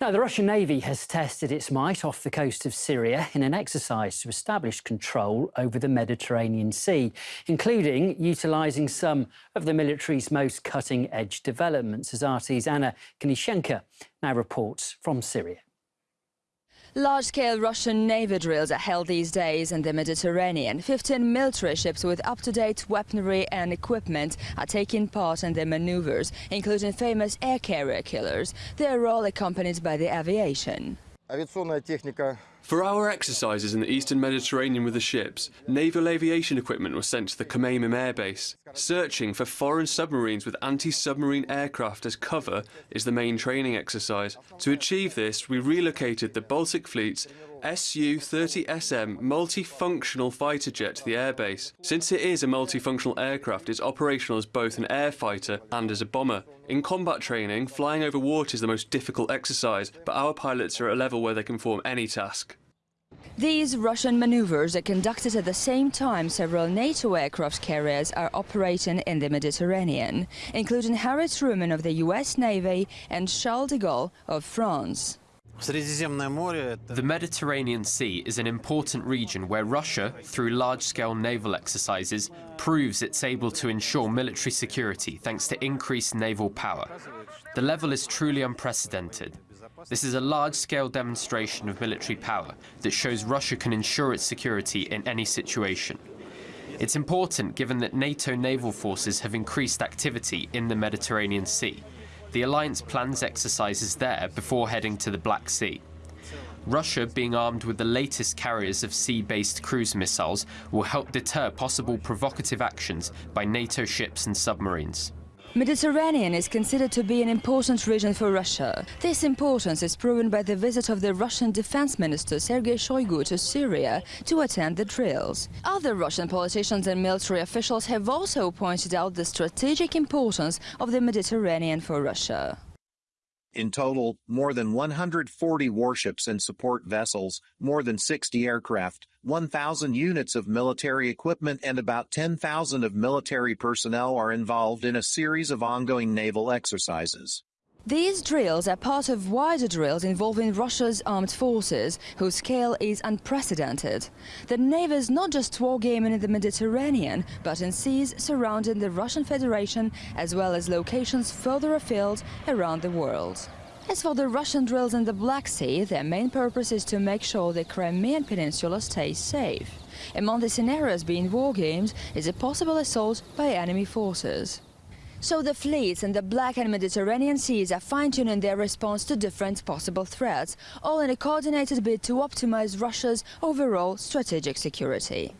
Now, the Russian Navy has tested its might off the coast of Syria in an exercise to establish control over the Mediterranean Sea, including utilising some of the military's most cutting edge developments, as RT's Anna Knishenko now reports from Syria. Large-scale Russian Navy drills are held these days in the Mediterranean. 15 military ships with up-to-date weaponry and equipment are taking part in the maneuvers, including famous air carrier killers. They are all accompanied by the aviation. For our exercises in the eastern Mediterranean with the ships, naval aviation equipment was sent to the Khmeimim Air Base. Searching for foreign submarines with anti-submarine aircraft as cover is the main training exercise. To achieve this, we relocated the Baltic Fleet's Su-30SM multifunctional fighter jet to the airbase. Since it is a multifunctional aircraft, it's operational as both an air fighter and as a bomber. In combat training, flying over water is the most difficult exercise, but our pilots are at a level where they can perform any task. These Russian maneuvers are conducted at the same time several NATO aircraft carriers are operating in the Mediterranean, including Harry Truman of the US Navy and Charles de Gaulle of France. The Mediterranean Sea is an important region where Russia, through large-scale naval exercises, proves it's able to ensure military security thanks to increased naval power. The level is truly unprecedented. This is a large-scale demonstration of military power that shows Russia can ensure its security in any situation. It's important given that NATO naval forces have increased activity in the Mediterranean Sea, the alliance plans exercises there before heading to the Black Sea. Russia, being armed with the latest carriers of sea-based cruise missiles, will help deter possible provocative actions by NATO ships and submarines. Mediterranean is considered to be an important region for Russia. This importance is proven by the visit of the Russian Defense Minister Sergei Shoigu to Syria to attend the drills. Other Russian politicians and military officials have also pointed out the strategic importance of the Mediterranean for Russia. In total, more than 140 warships and support vessels, more than 60 aircraft, 1,000 units of military equipment and about 10,000 of military personnel are involved in a series of ongoing naval exercises. These drills are part of wider drills involving Russia's armed forces, whose scale is unprecedented. The Navy is not just wargaming in the Mediterranean, but in seas surrounding the Russian Federation, as well as locations further afield around the world. As for the Russian drills in the Black Sea, their main purpose is to make sure the Crimean Peninsula stays safe. Among the scenarios being wargamed is a possible assault by enemy forces. So the fleets in the Black and Mediterranean seas are fine-tuning their response to different possible threats, all in a coordinated bid to optimize Russia's overall strategic security.